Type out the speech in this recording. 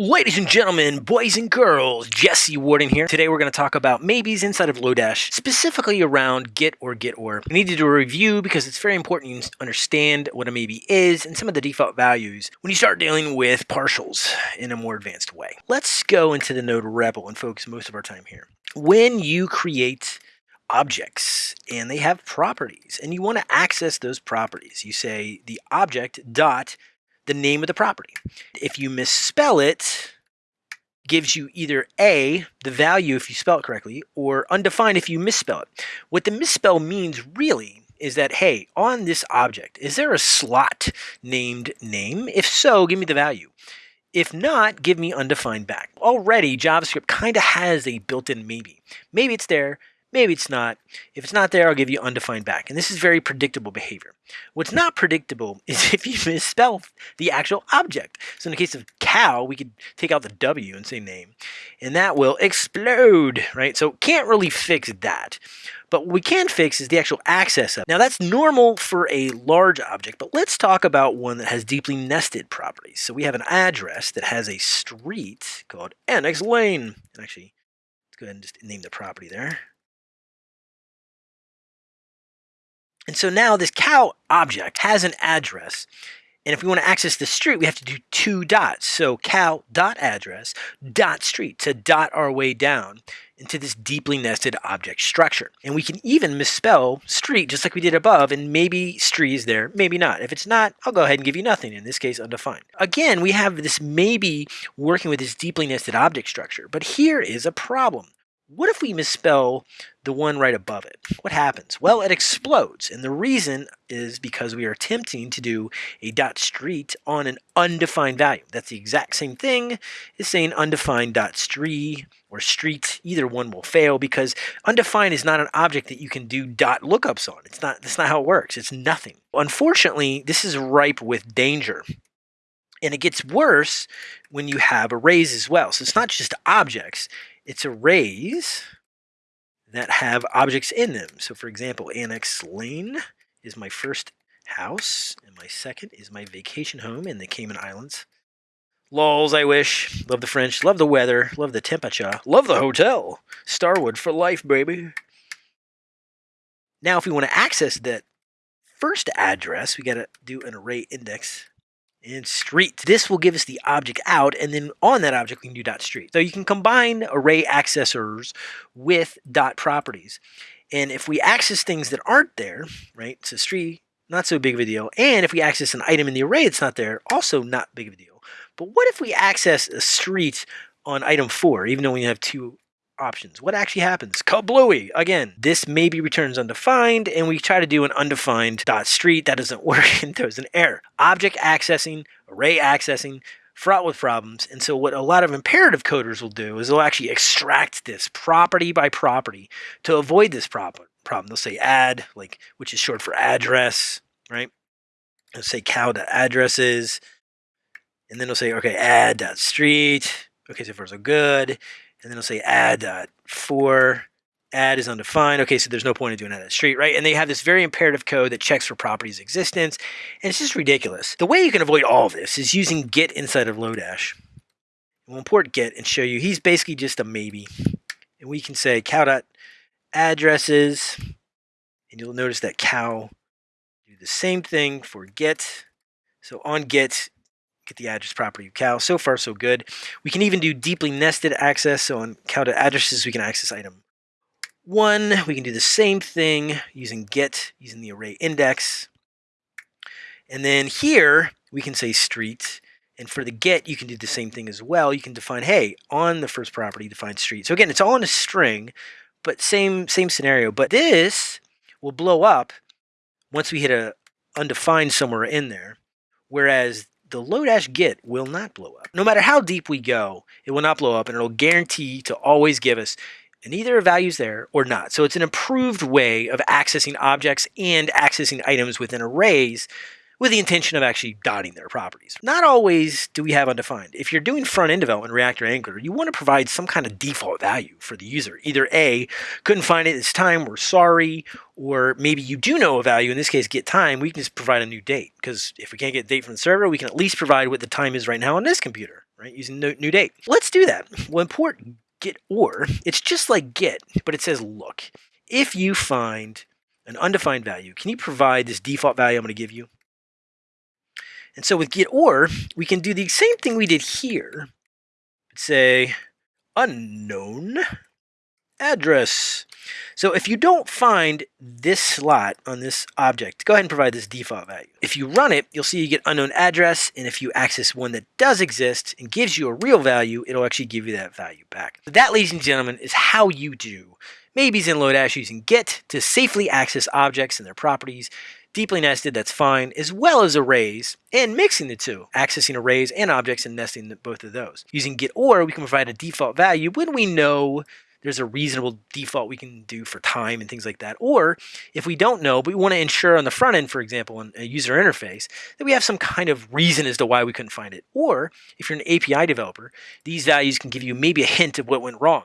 Ladies and gentlemen, boys and girls, Jesse Warden here. Today we're going to talk about maybes inside of Lodash, specifically around get or get or. I need to do a review because it's very important you understand what a maybe is and some of the default values when you start dealing with partials in a more advanced way. Let's go into the node REPL and focus most of our time here. When you create objects and they have properties and you want to access those properties, you say the object dot the name of the property. If you misspell it, gives you either A, the value if you spell it correctly, or undefined if you misspell it. What the misspell means really is that, hey, on this object, is there a slot named name? If so, give me the value. If not, give me undefined back. Already, JavaScript kind of has a built-in maybe. Maybe it's there, Maybe it's not. If it's not there, I'll give you undefined back. And this is very predictable behavior. What's not predictable is if you misspell the actual object. So in the case of cow, we could take out the W and say name. And that will explode, right? So can't really fix that. But what we can fix is the actual access of. Now that's normal for a large object, but let's talk about one that has deeply nested properties. So we have an address that has a street called Annex Lane. And actually, let's go ahead and just name the property there. And so now this cow object has an address. And if we want to access the street, we have to do two dots. So cow dot address dot street to dot our way down into this deeply nested object structure. And we can even misspell street just like we did above and maybe street is there, maybe not. If it's not, I'll go ahead and give you nothing, in this case undefined. Again, we have this maybe working with this deeply nested object structure, but here is a problem. What if we misspell the one right above it? What happens? Well, it explodes. And the reason is because we are attempting to do a dot street on an undefined value. That's the exact same thing as saying undefined dot street or street. Either one will fail because undefined is not an object that you can do dot lookups on. It's not, that's not how it works. It's nothing. Unfortunately, this is ripe with danger. And it gets worse when you have arrays as well. So it's not just objects, it's arrays that have objects in them. So for example, Annex Lane is my first house, and my second is my vacation home in the Cayman Islands. Lols, I wish. Love the French, love the weather, love the temperature, love the hotel. Starwood for life, baby. Now, if we want to access that first address, we got to do an array index and street. This will give us the object out, and then on that object, we can do dot street. So you can combine array accessors with dot properties. And if we access things that aren't there, right, so street, not so big of a deal. And if we access an item in the array that's not there, also not big of a deal. But what if we access a street on item four, even though we have two options. What actually happens? Kablooey! Again, this maybe returns undefined, and we try to do an undefined dot street. That doesn't work, and there's an error. Object accessing, array accessing, fraught with problems. And so what a lot of imperative coders will do is they'll actually extract this property by property to avoid this problem. They'll say add, like which is short for address, right? They'll say cow.addresses, and then they'll say, okay, add.street. Okay, so far so good and then it'll say add uh, for add is undefined. Okay, so there's no point in doing that at street, right? And they have this very imperative code that checks for properties existence, and it's just ridiculous. The way you can avoid all of this is using get inside of Lodash. We'll import get and show you he's basically just a maybe. And we can say cow dot addresses, and you'll notice that cow do the same thing for get. So on get, get the address property of cow. So far, so good. We can even do deeply nested access. So on addresses, we can access item one. We can do the same thing using get, using the array index. And then here, we can say street. And for the get, you can do the same thing as well. You can define, hey, on the first property, define street. So again, it's all in a string, but same, same scenario. But this will blow up once we hit a undefined somewhere in there. Whereas the Lodash get will not blow up. No matter how deep we go, it will not blow up and it'll guarantee to always give us and either values there or not. So it's an improved way of accessing objects and accessing items within arrays with the intention of actually dotting their properties. Not always do we have undefined. If you're doing front-end development React or Angular, you want to provide some kind of default value for the user. Either A, couldn't find it this time, we're sorry, or maybe you do know a value, in this case get time, we can just provide a new date. Because if we can't get date from the server, we can at least provide what the time is right now on this computer right? Using new, new date. Let's do that. We'll import get or. It's just like get, but it says look. If you find an undefined value, can you provide this default value I'm going to give you? And so with get or, we can do the same thing we did here. Say unknown address. So if you don't find this slot on this object, go ahead and provide this default value. If you run it, you'll see you get unknown address, and if you access one that does exist and gives you a real value, it'll actually give you that value back. That, ladies and gentlemen, is how you do maybes in Lodash using get to safely access objects and their properties deeply nested, that's fine, as well as arrays, and mixing the two, accessing arrays and objects and nesting both of those. Using get or, we can provide a default value when we know there's a reasonable default we can do for time and things like that. Or if we don't know, but we want to ensure on the front end, for example, in a user interface, that we have some kind of reason as to why we couldn't find it. Or if you're an API developer, these values can give you maybe a hint of what went wrong.